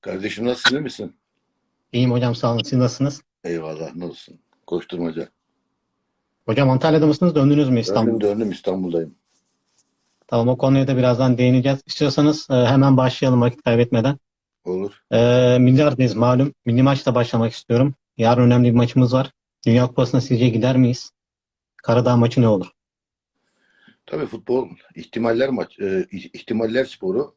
Kardeşim nasılsın iyi misin? İyiyim hocam sağ olun. Siz nasılsınız? Eyvallah ne olsun. Koşturmaca. Hocam Antalya'da mısınız? Döndünüz mü İstanbul'a? Döndüm döndüm İstanbul'dayım. Tamam o konuya da birazdan değineceğiz. İstiyorsanız e, hemen başlayalım vakit kaybetmeden. Olur. E, milli aradayız malum. Milli maçla başlamak istiyorum. Yarın önemli bir maçımız var. Dünya Kupası'na sizce gider miyiz? Karadağ maçı ne olur? Tabii futbol ihtimaller maç, e, ihtimaller sporu.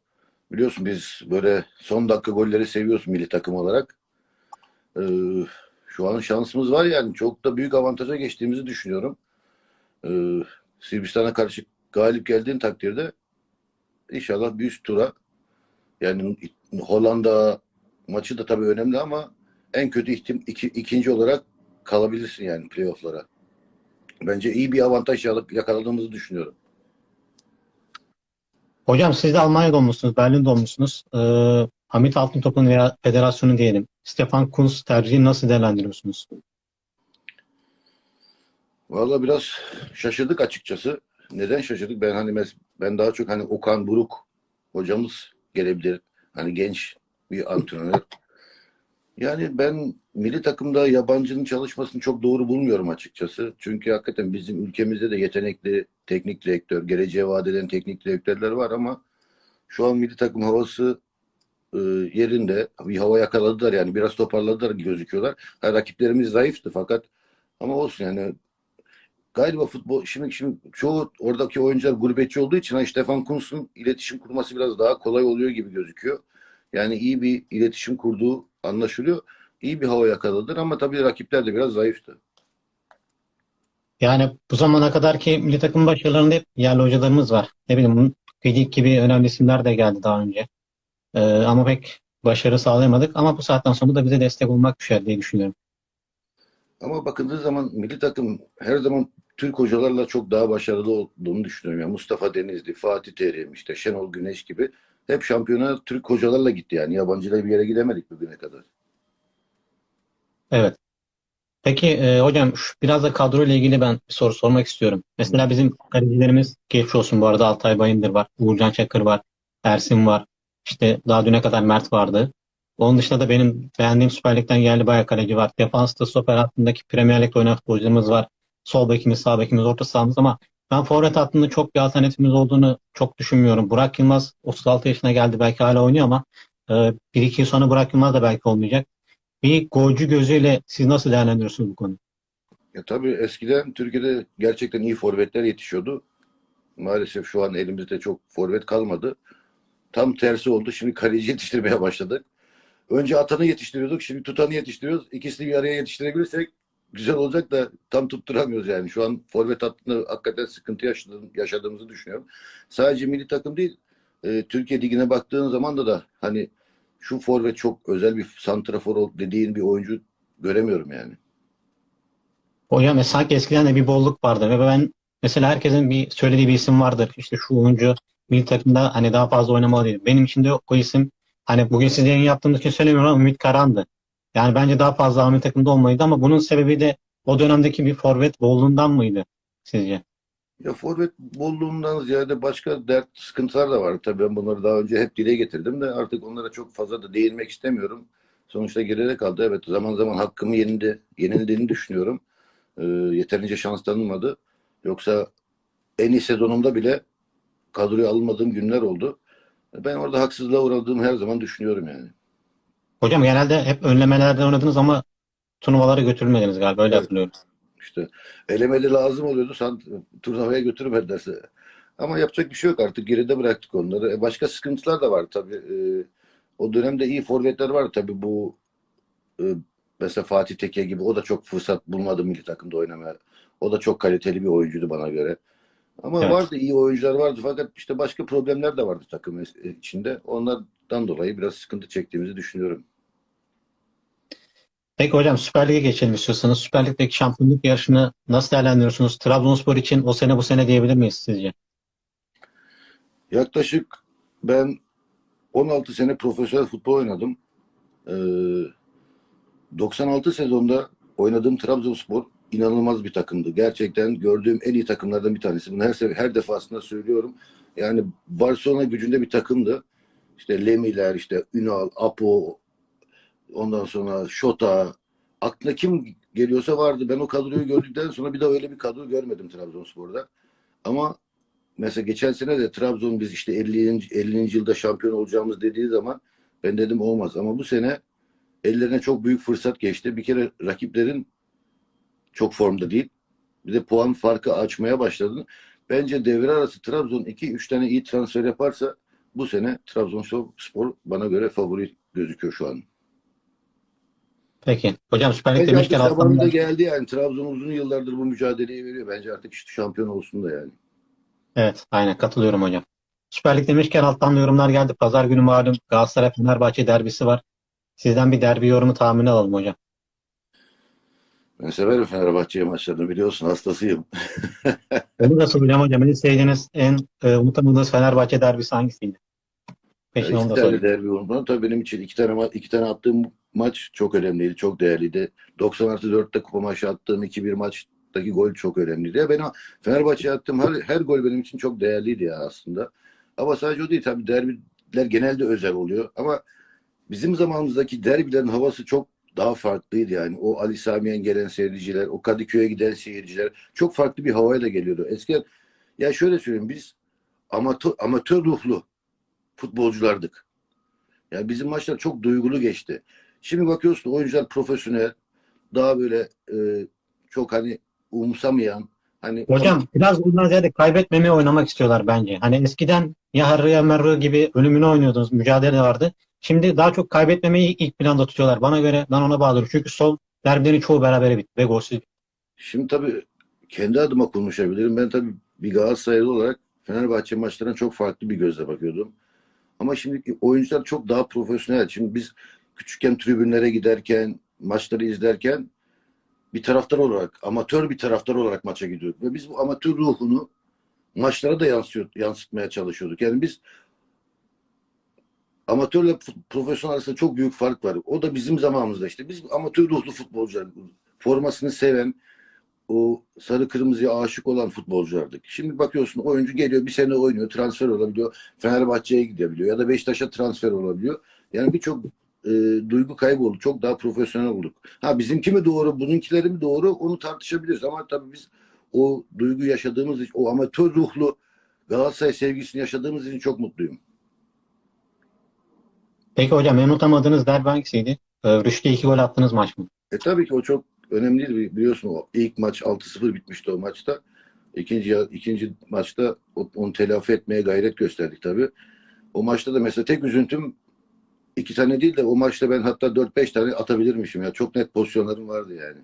Biliyorsun biz böyle son dakika golleri seviyoruz milli takım olarak. E, şu an şansımız var yani. Çok da büyük avantaja geçtiğimizi düşünüyorum. E, Sırbistan'a karşı galip geldiğin takdirde inşallah bir üst tura yani Hollanda maçı da tabii önemli ama en kötü ihtim iki, ikinci olarak kalabilirsin yani playoff'lara. Bence iyi bir avantaj yakaladığımızı düşünüyorum. Hocam siz de Almanya doğmuşsunuz, Berlin doğmuşsunuz. E, Hamit Altıntop'un veya federasyonu diyelim. Stefan Kuntz tercihini nasıl değerlendiriyorsunuz? Vallahi biraz şaşırdık açıkçası. Neden şaşırdık? Ben hani ben daha çok hani Okan Buruk hocamız gelebilir. Hani genç bir antrenör. Yani ben milli takımda yabancının çalışmasını çok doğru bulmuyorum açıkçası. Çünkü hakikaten bizim ülkemizde de yetenekli teknik direktör, geleceğe vaat eden teknik direktörler var ama şu an milli takım havası e, yerinde. Bir hava yakaladılar yani biraz toparladılar gözüküyorlar. Ha, rakiplerimiz zayıftı fakat ama olsun yani galiba futbol şimdi şimdi çoğu oradaki oyuncular gurbetçi olduğu için hani Stefan Kuntz'un iletişim kurması biraz daha kolay oluyor gibi gözüküyor. Yani iyi bir iletişim kurduğu anlaşılıyor. İyi bir hava yakaladılar ama tabii rakipler de biraz zayıftı. Yani bu zamana kadar ki milli takım başarılarında hep yerli hocalarımız var. Ne bileyim Gedik gibi önemli isimler de geldi daha önce. Ee, ama pek başarı sağlayamadık. Ama bu saatten sonra da bize destek olmak düşer diye düşünüyorum. Ama bakıldığı zaman milli takım her zaman Türk hocalarla çok daha başarılı olduğunu düşünüyorum. Yani Mustafa Denizli, Fatih Terim, işte Şenol Güneş gibi hep şampiyona Türk hocalarla gitti yani. Yabancıyla bir yere gidemedik bugüne kadar. Evet. Peki e, hocam şu, biraz da kadro ile ilgili ben bir soru sormak istiyorum. Mesela bizim kalecilerimiz geçmiş olsun bu arada Altay Bayındır var, Uğurcan Çakır var, Ersin var. İşte daha düne kadar Mert vardı. Onun dışında da benim beğendiğim Süper Lig'den yerli bayağı kaleci var. Defansta stoper hattındaki Premier Lig'de oynayan futbolcularımız var. Sol bekimiz, sağ bekimiz, orta sahamız ama ben forvet hattında çok bir alternatifimiz olduğunu çok düşünmüyorum. Burak Yılmaz 36 yaşına geldi belki hala oynuyor ama e, bir iki yıl sonra Burak Yılmaz da belki olmayacak. Bir golcü gözüyle siz nasıl değerlendiriyorsunuz bu konuyu? Ya tabii eskiden Türkiye'de gerçekten iyi forvetler yetişiyordu. Maalesef şu an elimizde çok forvet kalmadı. Tam tersi oldu. Şimdi kaleci yetiştirmeye başladık. Önce atanı yetiştiriyorduk. Şimdi tutanı yetiştiriyoruz. İkisini bir araya yetiştirebilirsek güzel olacak da tam tutturamıyoruz yani. Şu an forvet hattında hakikaten sıkıntı yaşadığım, yaşadığımızı düşünüyorum. Sadece milli takım değil. E, Türkiye Ligi'ne baktığın zaman da da hani şu forvet çok özel bir santrafor dediğin bir oyuncu göremiyorum yani. Hocam e, sanki eskiden de bir bolluk vardı ve ben mesela herkesin bir söylediği bir isim vardır. İşte şu oyuncu milli takımda hani daha fazla oynamalı değil. Benim için de o isim hani bugün siz yayın yaptığımız için söylemiyorum ama Ümit Karan'dı. Yani bence daha fazla milli takımda olmalıydı ama bunun sebebi de o dönemdeki bir forvet bolluğundan mıydı sizce? Ya forvet bolluğundan ziyade başka dert, sıkıntılar da var. Tabii ben bunları daha önce hep dile getirdim de artık onlara çok fazla da değinmek istemiyorum. Sonuçta geride kaldı. Evet zaman zaman hakkımı yenildi, yenildiğini düşünüyorum. Ee, yeterince şans tanınmadı. Yoksa en iyi sezonumda bile kadroya alınmadığım günler oldu. Ben orada haksızlığa uğradığımı her zaman düşünüyorum yani. Hocam genelde hep önlemelerde oynadınız ama turnuvalara götürülmediniz galiba öyle Evet. hatırlıyorum. İşte elemeli lazım oluyordu. Sen turnuvaya götürmedilerse. Ama yapacak bir şey yok artık. Geride bıraktık onları. E, başka sıkıntılar da var tabii. E, o dönemde iyi forvetler var tabii bu e, mesela Fatih Tekke gibi o da çok fırsat bulmadı milli takımda oynamaya. O da çok kaliteli bir oyuncuydu bana göre. Ama Evet. vardı iyi oyuncular vardı fakat işte başka problemler de vardı takım içinde. Onlardan dolayı biraz sıkıntı çektiğimizi düşünüyorum. Peki hocam Süper Lig'e geçelim istiyorsanız. Süper Lig'deki şampiyonluk yarışını nasıl değerlendiriyorsunuz? Trabzonspor için o sene bu sene diyebilir miyiz sizce? Yaklaşık ben 16 sene profesyonel futbol oynadım. Ee, 96 sezonda oynadığım Trabzonspor inanılmaz bir takımdı. Gerçekten gördüğüm en iyi takımlardan bir tanesi. Bunu her her defasında söylüyorum. Yani Barcelona gücünde bir takımdı. işte Lemiler, işte Ünal, Apo, ondan sonra Şota, aklına kim geliyorsa vardı. Ben o kadroyu gördükten sonra bir daha öyle bir kadro görmedim Trabzonspor'da. Ama mesela geçen sene de Trabzon biz işte 50. 50. yılda şampiyon olacağımız dediği zaman ben dedim olmaz. Ama bu sene ellerine çok büyük fırsat geçti. Bir kere rakiplerin çok formda değil. Bir de puan farkı açmaya başladı. Bence devre arası Trabzon 2-3 tane iyi transfer yaparsa bu sene Trabzonspor bana göre favori gözüküyor şu an. Peki. Hocam Süper Lig demişken alttan geldi yani. Trabzon uzun yıllardır bu mücadeleyi veriyor. Bence artık işte şampiyon olsun da yani. Evet, aynen katılıyorum hocam. Süper Lig demişken alttan da yorumlar geldi. Pazar günü malum Galatasaray Fenerbahçe derbisi var. Sizden bir derbi yorumu tahmini alalım hocam. Ben severim Fenerbahçe maçlarını biliyorsun hastasıyım. Onu da soracağım hocam. En sevdiğiniz, en e, unutamadığınız Fenerbahçe derbisi hangisiydi? Peşin iki tane sorayım. derbi unutmam. Tabii benim için iki tane iki tane attığım maç çok önemliydi. Çok değerliydi. 90 artı 4'te kupa maçı attığım 2-1 maçtaki gol çok önemliydi. Ya ben Fenerbahçe'ye attığım her, her gol benim için çok değerliydi ya aslında. Ama sadece o değil tabii derbiler genelde özel oluyor. Ama bizim zamanımızdaki derbilerin havası çok daha farklıydı yani. O Ali Samiyen gelen seyirciler, o Kadıköy'e giden seyirciler çok farklı bir havayla geliyordu. Eskiden ya şöyle söyleyeyim biz amatör, amatör ruhlu futbolculardık. Yani bizim maçlar çok duygulu geçti. Şimdi bakıyorsun oyuncular profesyonel, daha böyle e, çok hani umsamayan, hani Hocam biraz bundan ziyade kaybetmemeye oynamak istiyorlar bence. Hani eskiden ya Harry ya Merro gibi ölümüne oynuyordunuz. Mücadele vardı. Şimdi daha çok kaybetmemeyi ilk planda tutuyorlar. Bana göre ben ona bağlıyorum. Çünkü son derbilerin çoğu berabere bitti ve golsüz. Şimdi tabii kendi adıma konuşabilirim. Ben tabii bir Galatasaraylı olarak Fenerbahçe maçlarına çok farklı bir gözle bakıyordum. Ama şimdiki oyuncular çok daha profesyonel. Şimdi biz küçükken tribünlere giderken, maçları izlerken bir taraftar olarak, amatör bir taraftar olarak maça gidiyorduk. Ve biz bu amatör ruhunu maçlara da yansıtmaya çalışıyorduk. Yani biz amatörle profesyonel arasında çok büyük fark var. O da bizim zamanımızda işte. Biz amatör ruhlu futbolcular, formasını seven, o sarı kırmızıya aşık olan futbolculardık. Şimdi bakıyorsun oyuncu geliyor bir sene oynuyor, transfer olabiliyor, Fenerbahçe'ye gidebiliyor ya da Beşiktaş'a transfer olabiliyor. Yani birçok e, duygu kaybı oldu. Çok daha profesyonel olduk. Ha bizimki mi doğru, bununkileri mi doğru onu tartışabiliriz ama tabii biz o duygu yaşadığımız için, o amatör ruhlu Galatasaray sevgisini yaşadığımız için çok mutluyum. Peki hocam en unutamadığınız derbi hangisiydi? Ee, Rüştü iki gol attığınız maç mı? E tabii ki o çok önemliydi. Bi- Biliyorsun o ilk maç 6-0 bitmişti o maçta. İkinci, ikinci maçta onu telafi etmeye gayret gösterdik tabii. O maçta da mesela tek üzüntüm iki tane değil de o maçta ben hatta 4-5 tane atabilirmişim ya. Çok net pozisyonlarım vardı yani.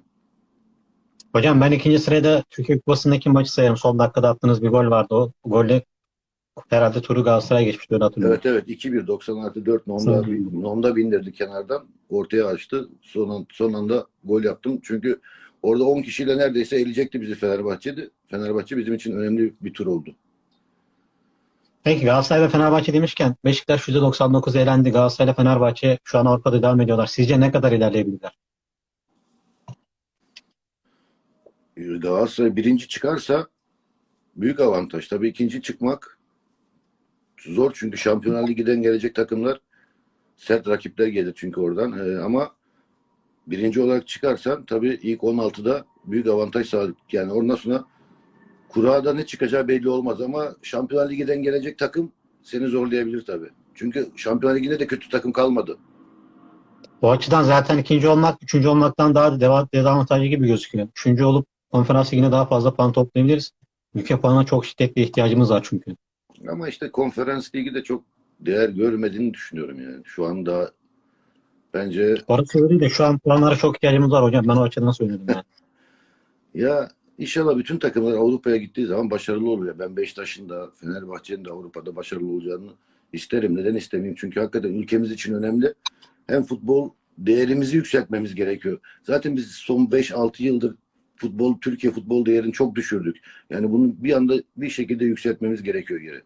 Hocam ben ikinci sırada Türkiye Kupası'ndaki maçı sayarım. Son dakikada attığınız bir gol vardı. O golle herhalde turu Galatasaray geçmişti öyle hatırlıyorum. Evet evet 2-1 90 artı 4 Nomda. Nomda bindirdi kenardan. Ortaya açtı. Son, son anda gol yaptım. Çünkü orada 10 kişiyle neredeyse eleyecekti bizi Fenerbahçe'de. Fenerbahçe bizim için önemli bir tur oldu. Peki Galatasaray ve Fenerbahçe demişken Beşiktaş %99 elendi. Galatasaray ile Fenerbahçe şu an Avrupa'da devam ediyorlar. Sizce ne kadar ilerleyebilirler? Galatasaray birinci çıkarsa büyük avantaj. Tabii ikinci çıkmak zor çünkü Şampiyonlar Ligi'den gelecek takımlar sert rakipler gelir çünkü oradan. Ee, ama birinci olarak çıkarsan tabii ilk 16'da büyük avantaj sağladık. Yani ondan sonra kurada ne çıkacağı belli olmaz ama Şampiyonlar Ligi'den gelecek takım seni zorlayabilir tabii. Çünkü Şampiyonlar Ligi'nde de kötü takım kalmadı. Bu açıdan zaten ikinci olmak, üçüncü olmaktan daha da deva- dezavantajlı gibi gözüküyor. Üçüncü olup konferans ligine daha fazla puan toplayabiliriz. Ülke puanına çok şiddetli ihtiyacımız var çünkü. Ama işte konferans ligi de çok değer görmediğini düşünüyorum yani. Şu anda bence Orası öyle de şu an puanlara çok ihtiyacımız var hocam. Ben o açıdan söyledim yani. Ya inşallah bütün takımlar Avrupa'ya gittiği zaman başarılı oluyor. Ben Beşiktaş'ın da Fenerbahçe'nin de Avrupa'da başarılı olacağını isterim. Neden istemeyeyim? Çünkü hakikaten ülkemiz için önemli. Hem futbol değerimizi yükseltmemiz gerekiyor. Zaten biz son 5-6 yıldır futbol Türkiye futbol değerini çok düşürdük. Yani bunu bir anda bir şekilde yükseltmemiz gerekiyor geri.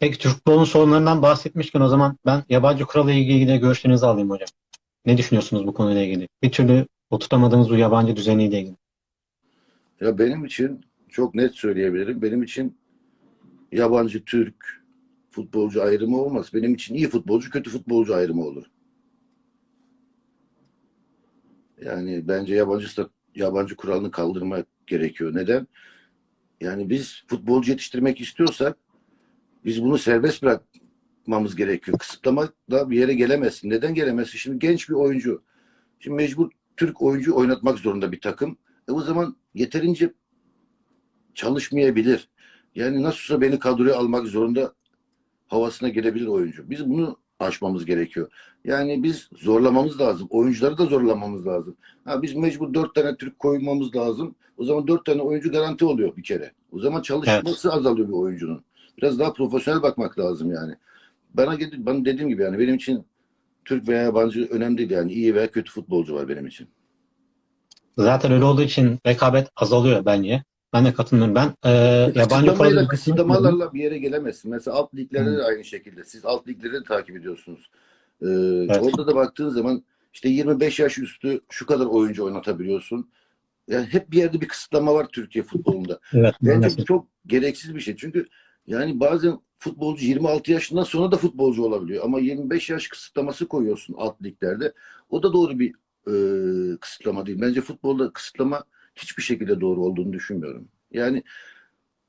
Peki Türk futbolunun sorunlarından bahsetmişken o zaman ben yabancı kurala ilgili görüşlerinizi alayım hocam. Ne düşünüyorsunuz bu konuyla ilgili? Bir türlü oturtamadığımız bu yabancı düzeniyle ilgili. Ya benim için çok net söyleyebilirim. Benim için yabancı, Türk, futbolcu ayrımı olmaz. Benim için iyi futbolcu, kötü futbolcu ayrımı olur. Yani bence yabancı yabancı kuralını kaldırmak gerekiyor. Neden? Yani biz futbolcu yetiştirmek istiyorsak biz bunu serbest bırakmamız gerekiyor. Kısıtlamakla bir yere gelemezsin. Neden gelemezsin? Şimdi genç bir oyuncu. Şimdi mecbur Türk oyuncu oynatmak zorunda bir takım. E o zaman yeterince çalışmayabilir. Yani nasılsa beni kadroya almak zorunda havasına girebilir oyuncu. Biz bunu aşmamız gerekiyor. Yani biz zorlamamız lazım. Oyuncuları da zorlamamız lazım. Ha, biz mecbur dört tane Türk koymamız lazım. O zaman dört tane oyuncu garanti oluyor bir kere. O zaman çalışması azalıyor bir oyuncunun. Biraz daha profesyonel bakmak lazım yani. Bana bana dediğim gibi yani benim için Türk veya yabancı önemli değil yani iyi veya kötü futbolcu var benim için. Zaten öyle olduğu için rekabet azalıyor bence. Ben de katılmıyorum. Ben e, yabancı kuralı kısıtlamalarla bir yere gelemezsin. Mesela alt liglerde de aynı şekilde. Siz alt ligleri de takip ediyorsunuz. Ee, Orada da baktığın zaman işte 25 yaş üstü şu kadar oyuncu oynatabiliyorsun. Yani hep bir yerde bir kısıtlama var Türkiye futbolunda. Evet, Bence bu çok gereksiz bir şey. Çünkü yani bazen futbolcu 26 yaşından sonra da futbolcu olabiliyor. Ama 25 yaş kısıtlaması koyuyorsun alt liglerde. O da doğru bir e, kısıtlama değil. Bence futbolda kısıtlama hiçbir şekilde doğru olduğunu düşünmüyorum. Yani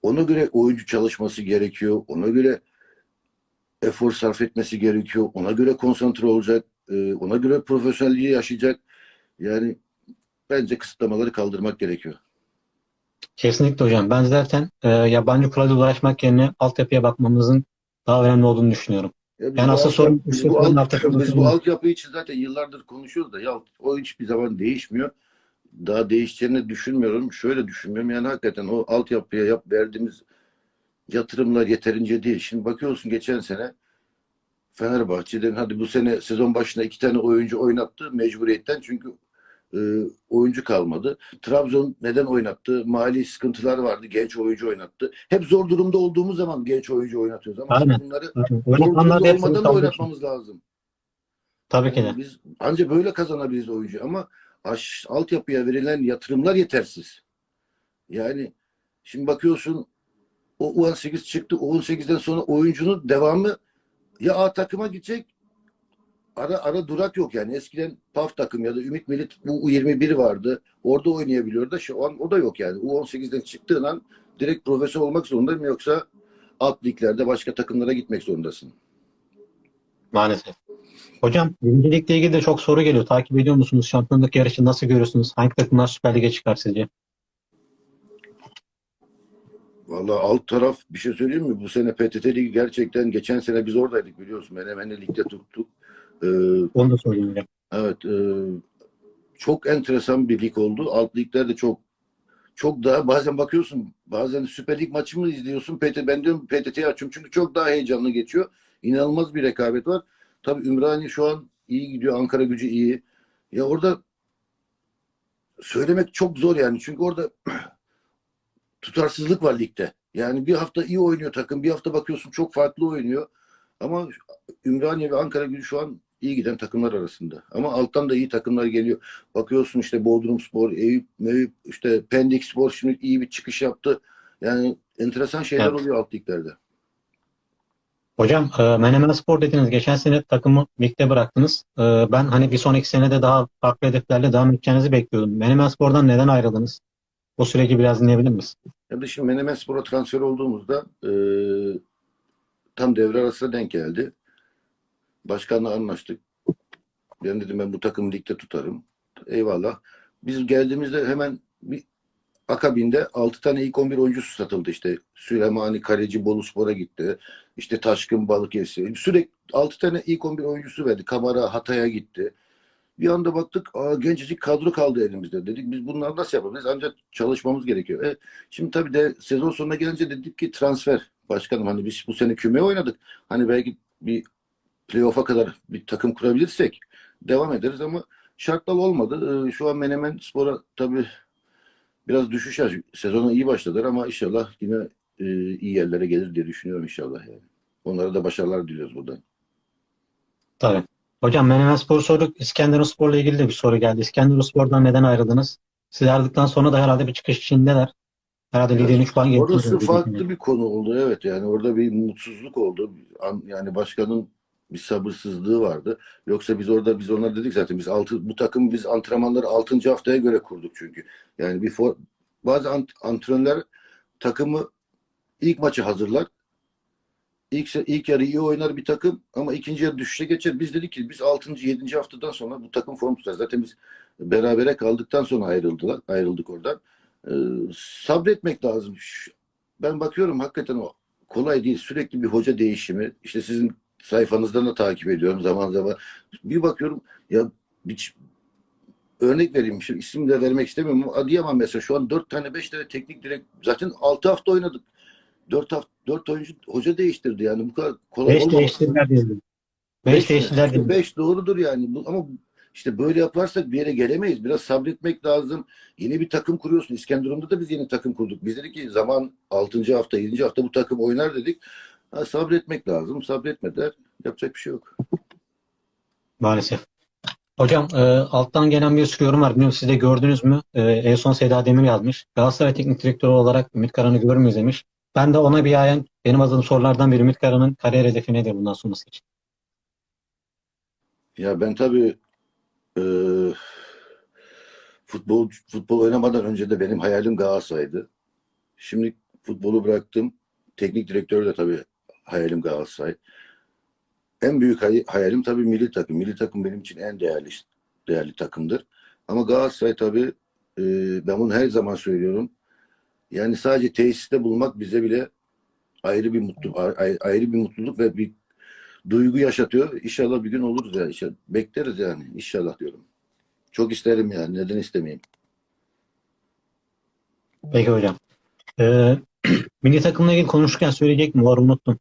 ona göre oyuncu çalışması gerekiyor. Ona göre efor sarf etmesi gerekiyor. Ona göre konsantre olacak. e, ona göre profesyonelliği yaşayacak. Yani bence kısıtlamaları kaldırmak gerekiyor. Kesinlikle hocam. Ben zaten e, yabancı kurala ulaşmak yerine altyapıya bakmamızın daha önemli olduğunu düşünüyorum. Ya biz Yani bu asıl alt- sorun- biz bu, alt, biz bu altyapı için zaten yıllardır konuşuyoruz da ya o hiçbir zaman değişmiyor. Daha değişeceğini düşünmüyorum. Şöyle düşünmüyorum. Yani hakikaten o altyapıya yap verdiğimiz yatırımlar yeterince değil. Şimdi bakıyorsun geçen sene Fenerbahçe'den hadi bu sene sezon başına iki tane oyuncu oynattı mecburiyetten çünkü e, oyuncu kalmadı. Trabzon neden oynattı? Mali sıkıntılar vardı. Genç oyuncu oynattı. Hep zor durumda olduğumuz zaman genç oyuncu oynatıyoruz. Ama Aynen. bunları Öyle zor durumda olmadan da oynatmamız lazım. Tabii ki de. Yani biz ancak böyle kazanabiliriz oyuncu ama aş, altyapıya verilen yatırımlar yetersiz. Yani şimdi bakıyorsun o U18 çıktı. O 18'den sonra oyuncunun devamı ya A takıma gidecek ara ara durak yok yani. Eskiden PAF takım ya da Ümit Milit bu U21 vardı. Orada oynayabiliyordu. Şu an o da yok yani. U18'den çıktığın an direkt profesyonel olmak zorundayım yoksa alt liglerde başka takımlara gitmek zorundasın. Maalesef. Hocam birincilikle ilgili de çok soru geliyor. Takip ediyor musunuz? Şampiyonluk yarışı nasıl görüyorsunuz? Hangi takımlar Süper Lig'e çıkar sizce? Vallahi alt taraf bir şey söyleyeyim mi? Bu sene PTT Ligi gerçekten geçen sene biz oradaydık biliyorsun. Menemen'i ligde tuttuk. Ee, Onu da söyleyeyim hocam. evet. e, çok enteresan bir lig oldu. Alt liglerde çok çok daha bazen bakıyorsun bazen Süper Lig maçı mı izliyorsun? PT, ben diyorum PTT'yi açıyorum çünkü çok daha heyecanlı geçiyor. İnanılmaz bir rekabet var. Tabii Ümraniye şu an iyi gidiyor. Ankara gücü iyi. Ya orada söylemek çok zor yani. Çünkü orada tutarsızlık var ligde. Yani bir hafta iyi oynuyor takım, bir hafta bakıyorsun çok farklı oynuyor. Ama Ümraniye ve Ankara gücü şu an iyi giden takımlar arasında. Ama alttan da iyi takımlar geliyor. Bakıyorsun işte Bodrum Spor, Eyüp, Meyüp, işte Pendik Spor şimdi iyi bir çıkış yaptı. Yani enteresan şeyler Evet. oluyor alt liglerde. Hocam e, Menemen Spor dediniz. Geçen sene takımı ligde bıraktınız. E, ben hani bir sonraki senede daha farklı hedeflerle devam edeceğinizi bekliyordum. Menemen Spor'dan neden ayrıldınız? O süreci biraz dinleyebilir miyiz? Ya da şimdi Menemen Spor'a transfer olduğumuzda e, tam devre arasına denk geldi. Başkanla anlaştık. Ben dedim ben bu takımı ligde tutarım. Eyvallah. Biz geldiğimizde hemen bir akabinde 6 tane ilk 11 oyuncusu satıldı işte. Süleymani Kaleci Bolu Spor'a gitti. İşte Taşkın Balıkesir. Sürekli 6 tane ilk 11 oyuncusu verdi. Kamara Hatay'a gitti. Bir anda baktık aa, gencecik kadro kaldı elimizde. Dedik biz bunları nasıl yapabiliriz? Ancak çalışmamız gerekiyor. E, şimdi tabii de sezon sonuna gelince dedik ki transfer. Başkanım hani biz bu sene küme oynadık. Hani belki bir playoff'a kadar bir takım kurabilirsek devam ederiz ama şartlar olmadı. Ee, Şu an Menemen Spor'a tabii biraz düşüş yaş. Sezona iyi başladılar ama inşallah yine e, iyi yerlere gelir diye düşünüyorum inşallah yani. Onlara da başarılar diliyoruz buradan. Tabii. Hocam Menemen Spor'u sorduk. İskenderunspor'la ilgili de bir soru geldi. İskenderunspor'dan neden ayrıldınız? Siz ayrıldıktan sonra da herhalde bir çıkış içindeler. Herhalde liderin 3 puan gerisi Orası farklı bir konu oldu evet yani orada bir mutsuzluk oldu. An- Yani başkanın bir sabırsızlığı vardı. Yoksa biz orada biz ona dedik zaten biz altı bu takım biz antrenmanları 6. haftaya göre kurduk çünkü. Yani bir for, bazı ant- antrenörler takımı ilk maçı hazırlar. İlk, ilk yarı iyi oynar bir takım ama ikinci yarı düşüşe geçer. Biz dedik ki biz 6. 7. haftadan sonra bu takım form tutar. Zaten biz berabere kaldıktan sonra ayrıldılar. Ayrıldık oradan. Ee, sabretmek lazım. Ben bakıyorum hakikaten o kolay değil. Sürekli bir hoca değişimi. İşte sizin sayfanızdan da takip ediyorum zaman zaman. Bir bakıyorum ya bir, örnek vereyim. Şimdi isim de vermek istemiyorum ama Adıyaman mesela şu an 4 tane 5 tane teknik direkt zaten 6 hafta oynadık. 4 hafta 4 oyuncu hoca değiştirdi yani bu kadar kolay 5 olmaz. değiştirdiler diyelim. 5 değiştirdiler diyelim. 5 doğrudur yani. Bu, ama işte böyle yaparsak bir yere gelemeyiz. Biraz sabretmek lazım. Yeni bir takım kuruyorsun. İskenderun'da da biz yeni takım kurduk. Biz dedik ki zaman 6. hafta, 7. hafta bu takım oynar dedik. Ha, sabretmek lazım. Sabretmediler. Yapacak bir şey yok. Maalesef. Hocam e, alttan gelen bir sürü yorum var. Bilmiyorum siz de gördünüz mü? E, en son Seda Demir yazmış. Galatasaray Teknik Direktörü olarak Ümit Karan'ı görür müyüz demiş. Ben de ona bir ayan benim azdığım sorulardan biri Ümit Karan'ın kariyer hedefi nedir bundan sonrası için? Ya ben tabii e, futbol futbol oynamadan önce de benim hayalim Galatasaray'dı. Şimdi futbolu bıraktım. Teknik direktör de tabii hayalim Galatasaray. En büyük hay- hayalim tabii milli takım. Milli takım benim için en değerli değerli takımdır. Ama Galatasaray tabii e, ben bunu her zaman söylüyorum. Yani sadece tesiste bulmak bize bile ayrı bir mutlu ayrı, bir mutluluk ve bir duygu yaşatıyor. İnşallah bir gün oluruz ya. İnşallah. Bekleriz yani. İnşallah diyorum. Çok isterim yani. Neden istemeyeyim? Peki hocam. E, milli takımla ilgili konuşurken söyleyecek mi? Var unuttum.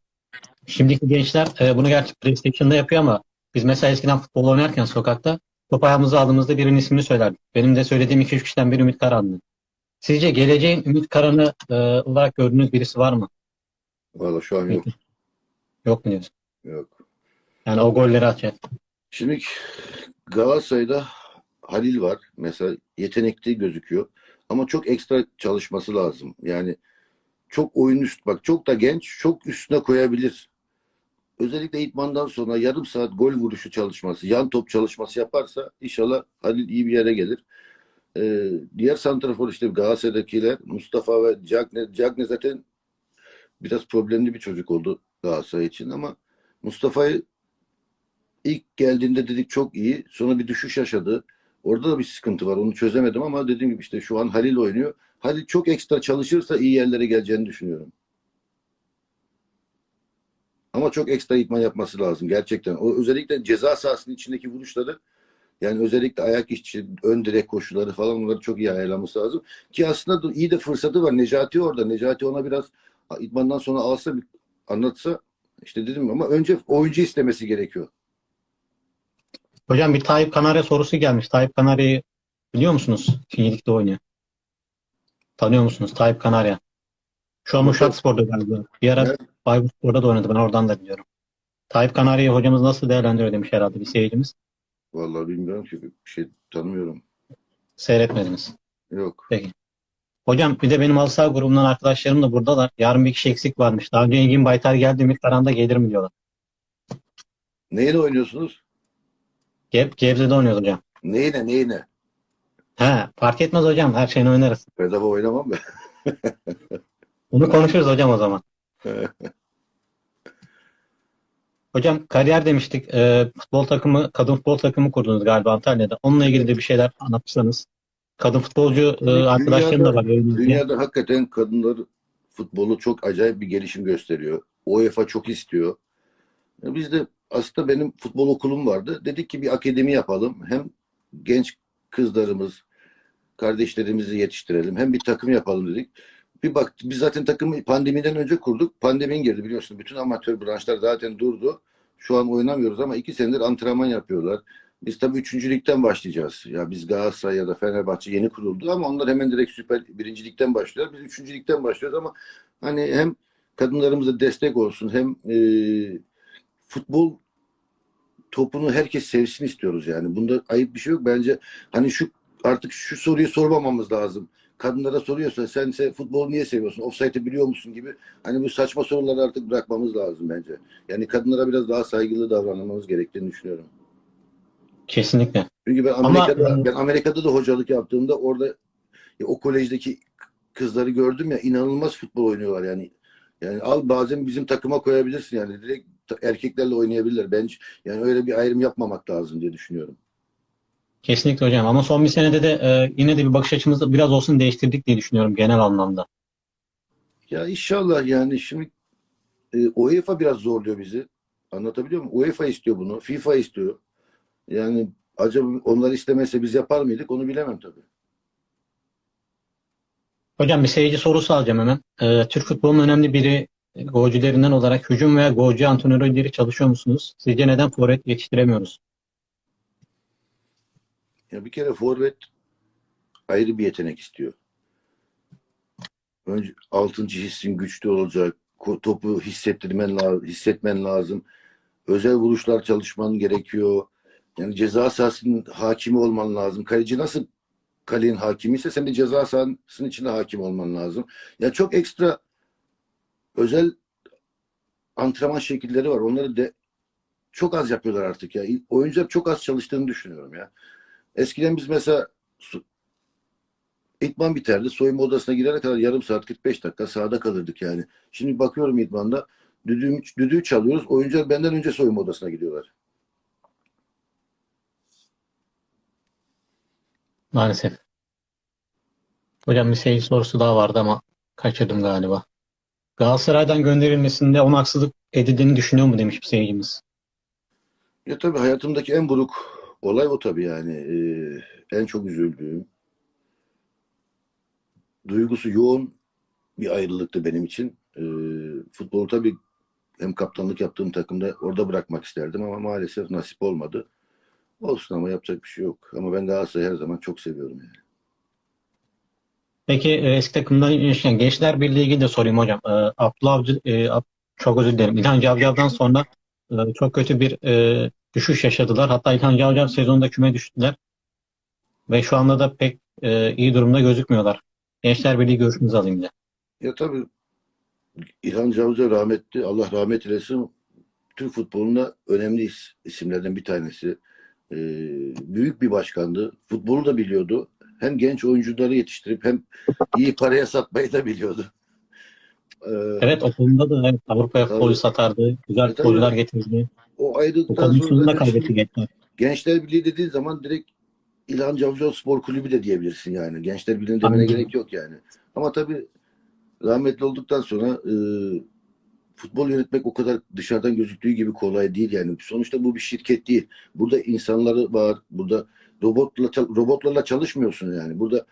Şimdiki gençler e, bunu gerçi PlayStation'da yapıyor ama biz mesela eskiden futbol oynarken sokakta top ayağımıza aldığımızda birinin ismini söylerdik. Benim de söylediğim 2-3 kişiden biri Ümit Karahan'dı. Sizce geleceğin Ümit Karan'ı e, olarak gördüğünüz birisi var mı? Valla şu an yok. Yok mu diyorsun? Yok. Yani o golleri atacak. Şimdi Galatasaray'da Halil var. Mesela yetenekli gözüküyor. Ama çok ekstra çalışması lazım. Yani çok oyun üst bak çok da genç çok üstüne koyabilir. Özellikle idmandan sonra yarım saat gol vuruşu çalışması, yan top çalışması yaparsa inşallah Halil iyi bir yere gelir. Ee, diğer santrafor işte Galatasaray'dakiler Mustafa ve Cagne, Cagne zaten biraz problemli bir çocuk oldu Galatasaray için ama Mustafa'yı ilk geldiğinde dedik çok iyi. Sonra bir düşüş yaşadı. Orada da bir sıkıntı var. Onu çözemedim ama dediğim gibi işte şu an Halil oynuyor. Halil çok ekstra çalışırsa iyi yerlere geleceğini düşünüyorum. Ama çok ekstra idman yapması lazım gerçekten. O özellikle ceza sahasının içindeki vuruşları yani özellikle ayak içi, ön direk koşuları falan onları çok iyi ayarlaması lazım. Ki aslında da iyi de fırsatı var. Necati orada. Necati ona biraz idmandan sonra alsa anlatsa işte dedim ama önce oyuncu istemesi gerekiyor. Hocam bir Tayyip Kanarya sorusu gelmiş. Tayyip Kanarya'yı biliyor musunuz? Finyelik'te oynuyor. Tanıyor musunuz? Tayyip Kanarya. Şu an Uşak Spor'da galiba. Bir ara Evet. Bayburt Spor'da da oynadı. Ben oradan da biliyorum. Tayyip Kanarya'yı hocamız nasıl değerlendiriyor demiş herhalde bir seyircimiz. Vallahi bilmiyorum ki bir şey tanımıyorum. Seyretmediniz. Yok. Hocam bir de benim halı saha grubundan arkadaşlarım da buradalar. Yarın bir kişi eksik varmış. Daha önce Engin Baytar geldi. Ümit Karan da gelir mi diyorlar. Neyine oynuyorsunuz? Geb Gebze'de oynuyoruz hocam. Neyine neyine? He, fark etmez hocam. Her şeyini oynarız. Bedava oynamam ben. Bunu konuşuruz hocam o zaman. Hocam kariyer demiştik. Ee, futbol takımı, kadın futbol takımı kurdunuz galiba Antalya'da. Onunla ilgili de bir şeyler anlatırsanız. Kadın futbolcu e, arkadaşlarım da var. Dünyada hakikaten kadınlar futbolu çok acayip bir gelişim gösteriyor. UEFA çok istiyor. E, Biz de aslında benim futbol okulum vardı. Dedik ki bir akademi yapalım. Hem genç kızlarımız, kardeşlerimizi yetiştirelim. Hem bir takım yapalım dedik. Bir baktık biz zaten takımı pandemiden önce kurduk. Pandemin girdi biliyorsun. Bütün amatör branşlar zaten durdu. Şu an oynamıyoruz ama iki senedir antrenman yapıyorlar. Biz tabii üçüncülükten başlayacağız. Ya biz Galatasaray ya da Fenerbahçe yeni kuruldu ama onlar hemen direkt süper birincilikten başlıyorlar. Biz üçüncülükten başlıyoruz ama hani hem kadınlarımıza destek olsun hem e, futbol topunu herkes sevsin istiyoruz yani. Bunda ayıp bir şey yok. Bence hani şu artık şu soruyu sormamamız lazım. Kadınlara soruyorsa sen se- futbolu niye seviyorsun? Offside'ı biliyor musun gibi hani bu saçma soruları artık bırakmamız lazım bence. Yani kadınlara biraz daha saygılı davranmamız gerektiğini düşünüyorum. Kesinlikle. Çünkü ben Ama- Amerika'da ben Amerika'da da hocalık yaptığımda orada ya, o kolejdeki kızları gördüm ya inanılmaz futbol oynuyorlar yani. Yani al bazen bizim takıma koyabilirsin yani direkt erkeklerle oynayabilirler. Ben yani öyle bir ayrım yapmamak lazım diye düşünüyorum. Kesinlikle hocam. Ama son bir senede de e, yine de bir bakış açımızı biraz olsun değiştirdik diye düşünüyorum genel anlamda. Ya inşallah yani şimdi e, UEFA biraz zorluyor bizi. Anlatabiliyor muyum? UEFA istiyor bunu. FIFA istiyor. Yani acaba onlar istemezse biz yapar mıydık? Onu bilemem tabii. Hocam bir seyirci sorusu alacağım hemen. E, Türk futbolunun önemli biri golcülerinden olarak hücum veya golcü antrenörleri çalışıyor musunuz? Sizce neden forvet yetiştiremiyoruz? Ya bir kere forvet ayrı bir yetenek istiyor. Önce altıncı hissin güçlü olacak. Topu hissettirmen lazım, hissetmen lazım. Özel vuruşlar çalışman gerekiyor. Yani ceza sahasının hakimi olman lazım. Kaleci nasıl kalenin hakimi ise sen de ceza sahasının içinde hakim olman lazım. Ya çok ekstra özel antrenman şekilleri var. Onları de çok az yapıyorlar artık ya. Oyuncular çok az çalıştığını düşünüyorum ya. Eskiden biz mesela İdman biterdi. Soyunma odasına girene kadar yarım saat 45 dakika sahada kalırdık yani. Şimdi bakıyorum idmanda düdüğü, düdüğü çalıyoruz. Oyuncular benden önce soyunma odasına gidiyorlar. Maalesef. Hocam bir seyirci sorusu daha vardı ama kaçırdım galiba. Galatasaray'dan gönderilmesinde ona haksızlık edildiğini düşünüyor mu demiş bir seyircimiz. Ya tabii hayatımdaki en buruk olay o tabii yani. Ee, en çok üzüldüğüm. Duygusu yoğun bir ayrılıktı benim için. Ee, futbolu tabii hem kaptanlık yaptığım takımda orada bırakmak isterdim ama maalesef nasip olmadı. Olsun ama yapacak bir şey yok. Ama ben Galatasaray'ı her zaman çok seviyorum yani. Peki e, eski takımdan yani Gençler Birliği ilgili de sorayım hocam. E, Abdullah Avcı, e, çok özür dilerim. İlhan Cavcav'dan sonra e, çok kötü bir e, düşüş yaşadılar. Hatta İlhan Cavcav sezonda küme düştüler. Ve şu anda da pek e, iyi durumda gözükmüyorlar. Gençler Birliği görüşünüzü alayım da. Ya tabii İlhan Cavcav rahmetli, Allah rahmet eylesin. Türk futbolunda önemli is- isimlerden bir tanesi. Ee, büyük bir başkandı. Futbolu da biliyordu. Hem genç oyuncuları yetiştirip hem iyi paraya satmayı da biliyordu. Ee, Evet okulunda da evet, Avrupa'ya futbolcu satardı. Güzel futbolcular tabii. getirdi. o ayrıldıktan da sonra kaybetti şimdi Gençler. Gençler Birliği dediğin zaman direkt İlhan Cavcav Spor Kulübü de diyebilirsin yani. Gençler Birliği'ne demene Anladım. gerek yok yani. Ama tabii rahmetli olduktan sonra e, futbol yönetmek o kadar dışarıdan gözüktüğü gibi kolay değil yani. Sonuçta bu bir şirket değil. Burada insanları var. Burada robotla robotlarla çalışmıyorsun yani. Burada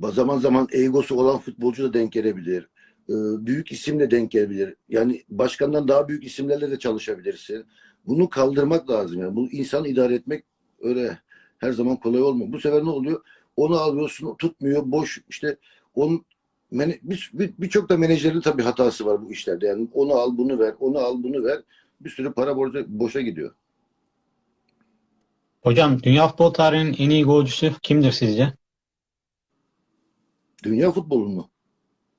zaman zaman egosu olan futbolcu da denk gelebilir. E, büyük isim de denk gelebilir. Yani başkandan daha büyük isimlerle de çalışabilirsin. Bunu kaldırmak lazım yani. Bu insanı idare etmek öyle her zaman kolay olmuyor. Bu sefer ne oluyor? Onu alıyorsun, tutmuyor, boş işte onun mene- bir- bir- birçok da menajerin tabii hatası var bu işlerde. Yani onu al, bunu ver, onu al, bunu ver. Bir sürü para borca, boşa gidiyor. Hocam dünya futbol tarihinin en iyi golcüsü kimdir sizce? Dünya futbolun mu?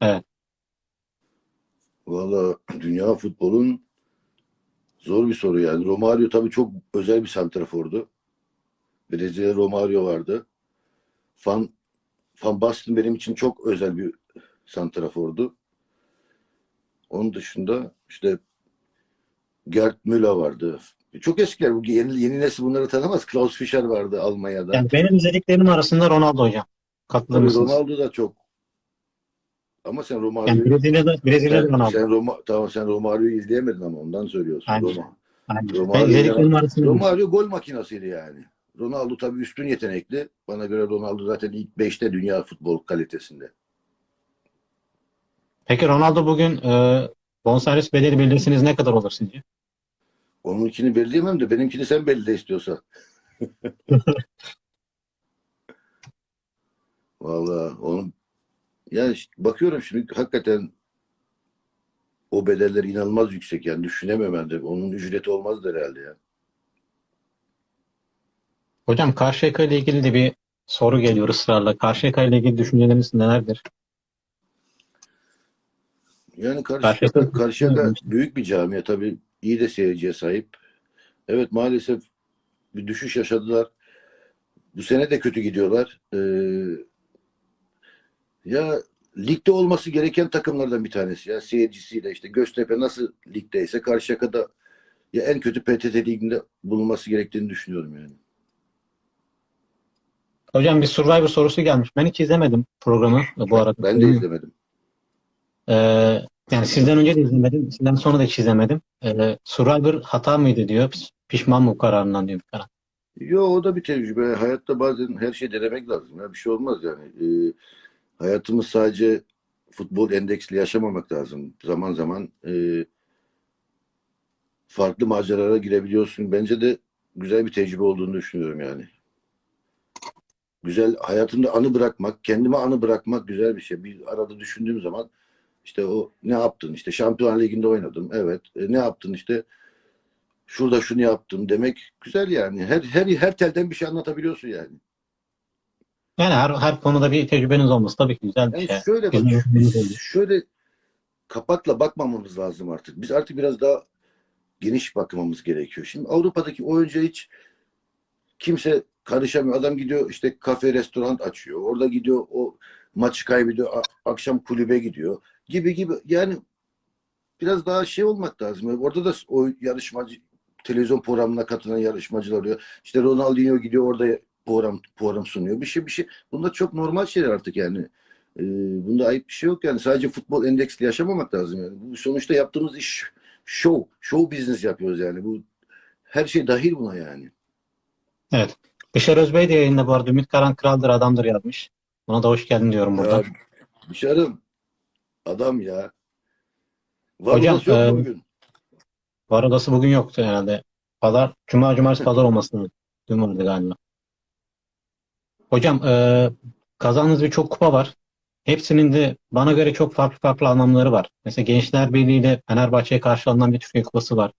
Evet. Valla dünya futbolun zor bir soru yani. Romario tabii çok özel bir santrafordu. Brezilya Romario vardı. Van, Van Basten benim için çok özel bir santrafordu. Onun dışında işte Gerd Müller vardı. Çok eskiler. Bu yeni, yeni nesil bunları tanımaz. Klaus Fischer vardı Almanya'da. Yani benim izlediklerim arasında Ronaldo hocam. Katılır? Ronaldo da çok. Ama sen Yani Romario'yu Brezilya'da, Brezilya'da sen, Ronaldo. sen Roma, tamam sen Romario'yu izleyemedin ama ondan söylüyorsun. Aynen. Roma. Yani Romario. Romario gol makinasıydı yani. Ronaldo tabii üstün yetenekli. Bana göre Ronaldo zaten ilk 5'te dünya futbol kalitesinde. Peki Ronaldo bugün e, bonservis bedeli belirleseniz ne kadar olur sizce? Onunkini belirleyemem de benimkini sen belirle istiyorsan. Vallahi onun yani işte bakıyorum şimdi hakikaten o bedeller inanılmaz yüksek yani düşünemem ben de. Onun ücreti olmaz herhalde ya. Hocam Karşıyaka ile ilgili de bir soru geliyor ısrarla. Karşıyaka ile ilgili düşünceleriniz nelerdir? Yani Karşıyaka, Karşıyaka- büyük bir camia tabii iyi de seyirciye sahip. Evet maalesef bir düşüş yaşadılar. Bu sene de kötü gidiyorlar. Ee, ya ligde olması gereken takımlardan bir tanesi. Ya seyircisiyle işte Göztepe nasıl ligdeyse Karşıyaka'da ya en kötü PTT liginde bulunması gerektiğini düşünüyorum yani. Hocam bir Survivor sorusu gelmiş. Ben hiç izlemedim programı bu arada. Ben de izlemedim. Ee, yani sizden önce de izlemedim. Sizden sonra da hiç izlemedim. Ee, Survivor hata mıydı diyor. Piş- Pişman mı bu kararından diyor. bir karar. Yo o da bir tecrübe. Hayatta bazen her şeyi denemek lazım. Ya bir şey olmaz yani. Ee, hayatımız sadece futbol endeksli yaşamamak lazım. Zaman zaman e, farklı maceralara girebiliyorsun. Bence de güzel bir tecrübe olduğunu düşünüyorum yani. Güzel hayatımda anı bırakmak, kendime anı bırakmak güzel bir şey. Bir arada düşündüğüm zaman işte o ne yaptın? İşte Şampiyonlar Ligi'nde oynadım. Evet. E, ne yaptın işte? Şurada şunu yaptım demek güzel yani. Her her her telden bir şey anlatabiliyorsun yani. Yani her, her konuda bir tecrübeniz olması tabii ki güzel bir Yani şey. şöyle bak, biz şöyle kapakla bakmamamız lazım artık. Biz artık biraz daha geniş bakmamız gerekiyor. Şimdi Avrupa'daki oyuncuya hiç kimse karışamıyor. Adam gidiyor işte kafe, restoran açıyor. Orada gidiyor o maçı kaybediyor. akşam kulübe gidiyor. Gibi gibi. Yani biraz daha şey olmak lazım. Orada da o yarışmacı televizyon programına katılan yarışmacılar oluyor. İşte Ronaldinho gidiyor orada program program sunuyor. Bir şey bir şey. Bunlar çok normal şeyler artık yani. Ee, bunda ayıp bir şey yok yani. Sadece futbol endeksli yaşamamak lazım yani. Bu sonuçta yaptığımız iş show. Show business yapıyoruz yani. Bu her şey dahil buna yani. Evet. Bişar Özbey de yayında bu arada Ümit Karan kraldır adamdır yazmış. Ona da hoş geldin diyorum buradan. Ya dışarım adam ya. Var Hocam, odası yok e, bugün? Var odası bugün yoktu herhalde. Pazar, Cuma, Cumartesi, Pazar olması lazım. Dün vardı galiba. Hocam e, kazandığınız birçok kupa var. Hepsinin de bana göre çok farklı farklı anlamları var. Mesela Gençler Birliği ile Fenerbahçe'ye karşı alınan bir Türkiye Kupası var.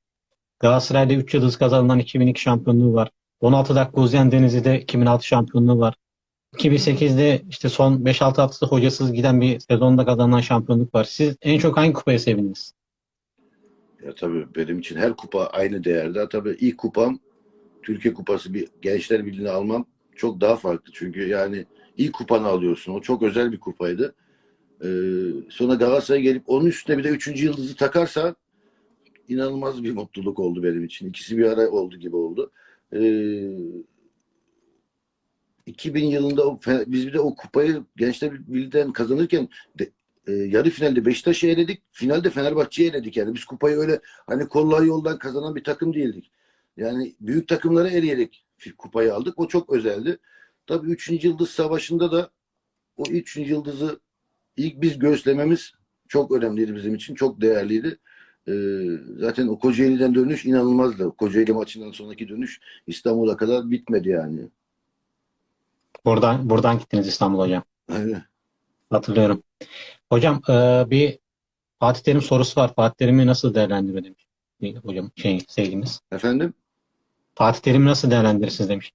Galatasaray'da 3 yıldız kazanılan 2002 şampiyonluğu var. 16 dakika uzayan Denizli'de 2006 şampiyonluğu var. 2008'de işte son 5-6 haftası hocasız giden bir sezonda kazanılan şampiyonluk var. Siz en çok hangi kupaya sevindiniz? Ya tabii benim için her kupa aynı değerde. Tabii ilk kupam Türkiye Kupası bir Gençler Birliği'ni almam çok daha farklı. Çünkü yani ilk kupanı alıyorsun. O çok özel bir kupaydı. Ee, sonra Galatasaray'a gelip onun üstüne bir de üçüncü yıldızı takarsan inanılmaz bir mutluluk oldu benim için. İkisi bir ara oldu gibi oldu. Ee, 2000 yılında o, biz bir de o kupayı Gençler Birliği'den kazanırken de, e, yarı finalde Beşiktaş'ı eledik. Finalde Fenerbahçe'yi eledik. Yani biz kupayı öyle hani kolay yoldan kazanan bir takım değildik. Yani büyük takımları eleyerek kupayı aldık. O çok özeldi. Tabii 3. Yıldız Savaşı'nda da o 3. yıldızı ilk biz göğüslememiz çok önemliydi bizim için. Çok değerliydi. Ee, zaten o Kocaeli'den dönüş inanılmazdı. Kocaeli maçından sonraki dönüş İstanbul'a kadar bitmedi yani. Buradan buradan gittiniz İstanbul hocam. Aynen. Hatırlıyorum. Hocam e, bir Fatih Terim sorusu var. Fatih Terim'i nasıl. Bir Hocam şey sevgimiz. Efendim? Fatih Terim'i nasıl değerlendirirsiniz demiş.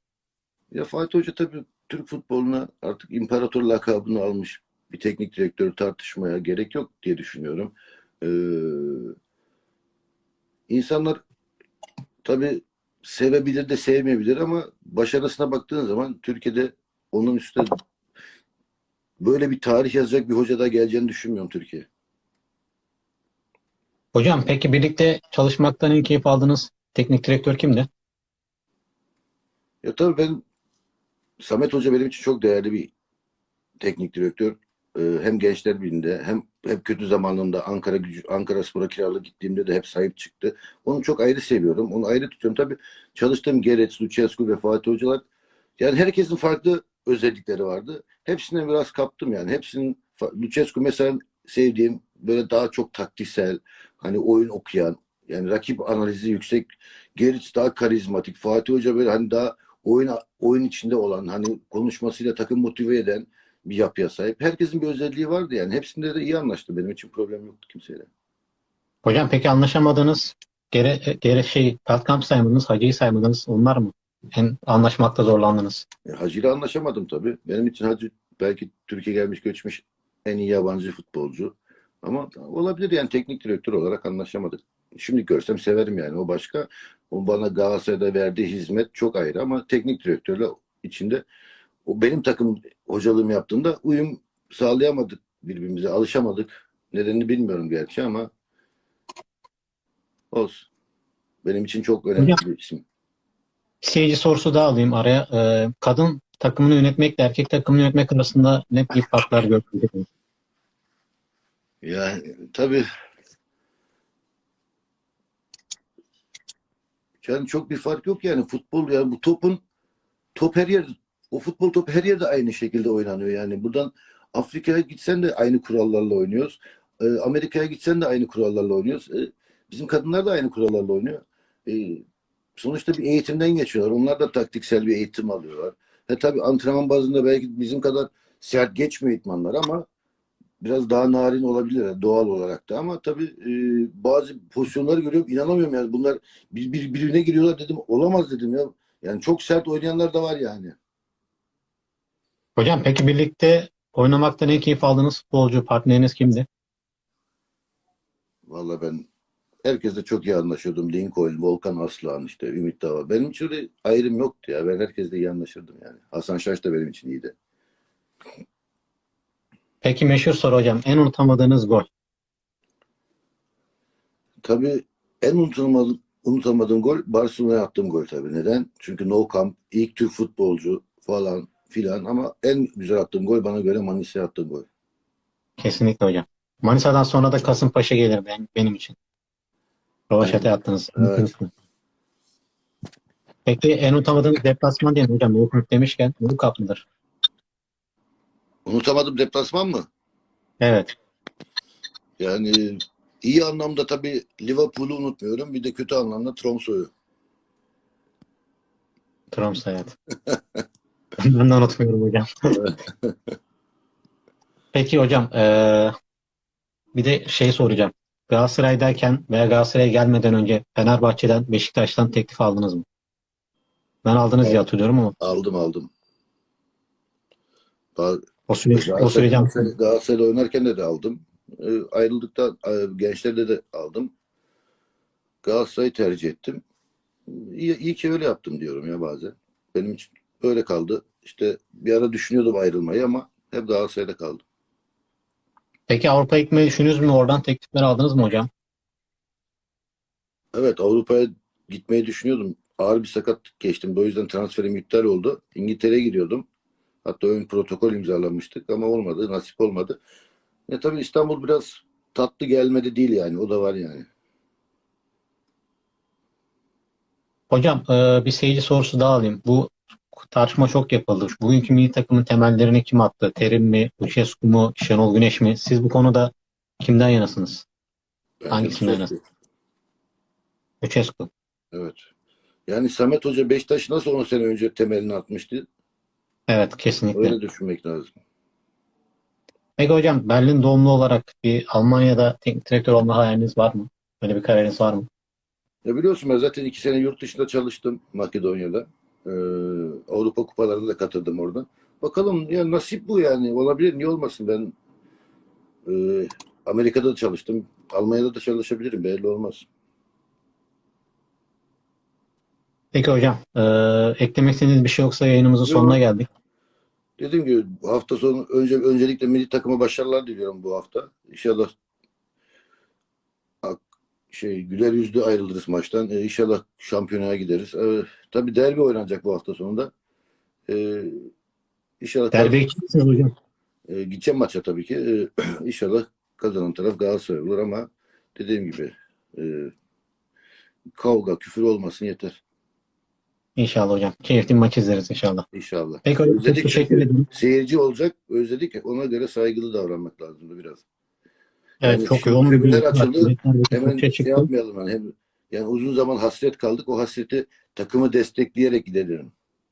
Ya Fatih Hoca tabii Türk futboluna artık imparator lakabını almış bir teknik direktör tartışmaya gerek yok diye düşünüyorum. Ee, insanlar tabii sevebilir de sevmeyebilir ama başarısına baktığın zaman Türkiye'de onun üstüne böyle bir tarih yazacak bir hoca da geleceğini düşünmüyorum Türkiye. Hocam peki birlikte çalışmaktan en keyif aldığınız teknik direktör kimdi? Ya tabii ben Samet Hoca benim için çok değerli bir teknik direktör. Ee, hem Gençler Birliği'nde hem hep kötü zamanında Ankara gücü Ankara Spor'a kiralık gittiğimde de hep sahip çıktı. Onu çok ayrı seviyorum. Onu ayrı tutuyorum. Tabii çalıştığım Gerets, Lucescu ve Fatih Hocalar yani herkesin farklı özellikleri vardı. Hepsine biraz kaptım yani. Hepsinin Lucescu mesela sevdiğim böyle daha çok taktiksel hani oyun okuyan yani rakip analizi yüksek. Gerets daha karizmatik. Fatih Hoca böyle hani daha oyun oyun içinde olan hani konuşmasıyla takım motive eden bir yapıya sahip. Herkesin bir özelliği vardı yani. Hepsinde de iyi anlaştı. Benim için problem yoktu kimseyle. Hocam peki anlaşamadığınız gere, gere şey Kalkamp saymadınız, Hacı'yı saymadınız onlar mı? en anlaşmakta zorlandınız? E, Hacı ile anlaşamadım tabii. Benim için Hacı belki Türkiye gelmiş göçmüş en iyi yabancı futbolcu. Ama olabilir yani teknik direktör olarak anlaşamadık. Şimdi görsem severim yani o başka. O bana Galatasaray'da verdiği hizmet çok ayrı ama teknik direktörle içinde o benim takım hocalığımı yaptığımda uyum sağlayamadık birbirimize, alışamadık. Nedenini bilmiyorum gerçi ama olsun. Benim için çok önemli Hocam- bir isim. Seyirci sorusu da alayım araya. Ee, kadın takımını yönetmekle erkek takımını yönetmek arasında ne gibi farklar gördünüz? Yani tabii yani çok bir fark yok yani futbol yani bu topun top her yerde o futbol topu her yerde aynı şekilde oynanıyor yani buradan Afrika'ya gitsen de aynı kurallarla oynuyoruz. Ee, Amerika'ya gitsen de aynı kurallarla oynuyoruz. Ee, bizim kadınlar da aynı kurallarla oynuyor. Ee, sonuçta bir eğitimden geçiyorlar. Onlar da taktiksel bir eğitim alıyorlar. Ve tabii antrenman bazında belki bizim kadar sert geçmiyor eğitmenler ama biraz daha narin olabilir doğal olarak da ama tabii e, bazı pozisyonları görüyorum inanamıyorum yani bunlar bir, bir, birbirine giriyorlar dedim olamaz dedim ya. Yani çok sert oynayanlar da var yani. Hocam peki birlikte oynamaktan en keyif aldığınız futbolcu partneriniz kimdi? Vallahi ben herkesle çok iyi anlaşıyordum. Lincoln, Volkan Aslan işte Ümit Dava. Benim için öyle ayrım yoktu ya. Ben herkesle iyi anlaşırdım yani. Hasan Şaş da benim için iyiydi. Peki meşhur soru hocam. En unutamadığınız gol. Tabii en unutamadığım, unutamadığım gol Barcelona'ya attığım gol tabii. Neden? Çünkü No Camp, ilk Türk futbolcu falan filan ama en güzel attığım gol bana göre Manisa'ya attığım gol. Kesinlikle hocam. Manisa'dan sonra da Kasımpaşa gelir ben, benim için. Rovaşat'a attınız. Evet. Peki en unutamadığınız deplasman diyelim hocam. Liverpool demişken Cup mıdır? Unutamadım deplasman mı? Evet. Yani iyi anlamda tabii Liverpool'u unutmuyorum. Bir de kötü anlamda Tromso'yu. Tromsø evet. ben de unutmuyorum hocam. Peki hocam eee, bir de şey soracağım. Galatasaray'dayken veya Galatasaray'a gelmeden önce Fenerbahçe'den, Beşiktaş'tan teklif aldınız mı? Ben aldınız diye Evet. hatırlıyorum ama Aldım aldım. O süreç, o Galatasaray- süreci Galatasaray- Galatasaray'da oynarken de, de aldım. Ee, ayrıldıktan e, gençlerde de aldım. Galatasaray'ı tercih ettim. İyi, iyi ki öyle yaptım diyorum ya bazen. Benim için öyle kaldı. İşte bir ara düşünüyordum ayrılmayı ama hep Galatasaray'da kaldım. Peki Avrupa'ya gitmeyi düşünüyorsunuz mu? Oradan teklifler aldınız mı hocam? Evet Avrupa'ya gitmeyi düşünüyordum. Ağır bir sakatlık geçtim. Bu yüzden transferim iptal oldu. İngiltere'ye gidiyordum. Hatta ön protokol imzalamıştık ama olmadı. Nasip olmadı. Ya tabii İstanbul biraz tatlı gelmedi değil yani. O da var yani. Hocam eee, bir seyirci sorusu daha alayım. Bu tartışma çok yapıldı. Bugünkü milli takımın temellerini kim attı? Terim mi, Lucescu mu, Şenol Güneş mi? Siz bu konuda kimden yanasınız? Bence Hangisinden Lucescu. Lucescu. Evet. Yani Samet Hoca Beşiktaş nasıl 10 sene önce temelini atmıştı? Evet, kesinlikle. Öyle düşünmek lazım. Peki hocam Berlin doğumlu olarak bir Almanya'da teknik direktör olma hayaliniz var mı? Böyle bir kararınız var mı? Ya biliyorsun ben zaten iki sene yurt dışında çalıştım Makedonya'da. Ee, Avrupa kupalarına da katıldım orada. Bakalım ya nasip bu yani. Olabilir niye olmasın ben e, Amerika'da da çalıştım. Almanya'da da çalışabilirim belli olmaz. Peki hocam, eee, eklemek istediğiniz bir şey yoksa yayınımızın Yok. sonuna geldik. Dediğim gibi bu hafta sonu önce öncelikle milli takıma başarılar diliyorum bu hafta. İnşallah şey güler yüzlü ayrılırız maçtan. Ee, inşallah şampiyonaya gideriz. Ee, tabii derbi oynanacak bu hafta sonunda. Ee, inşallah gideceksiniz hocam. Ee, gideceğim maça tabii ki. Ee, inşallah kazanan taraf Galatasaray olur ama dediğim gibi e, kavga, küfür olmasın yeter. İnşallah hocam. Keyifli bir maç izleriz inşallah. İnşallah. Peki hocam Özledik teşekkür ederim. Seyirci olacak. Özledik. Ona göre saygılı davranmak lazımdı biraz. Evet Yani çok yoğun bir tribünler gün. açıldı. Hemen şey çıktı. yapmayalım. Yani, hem, yani uzun zaman hasret kaldık. O hasreti takımı destekleyerek gidelim.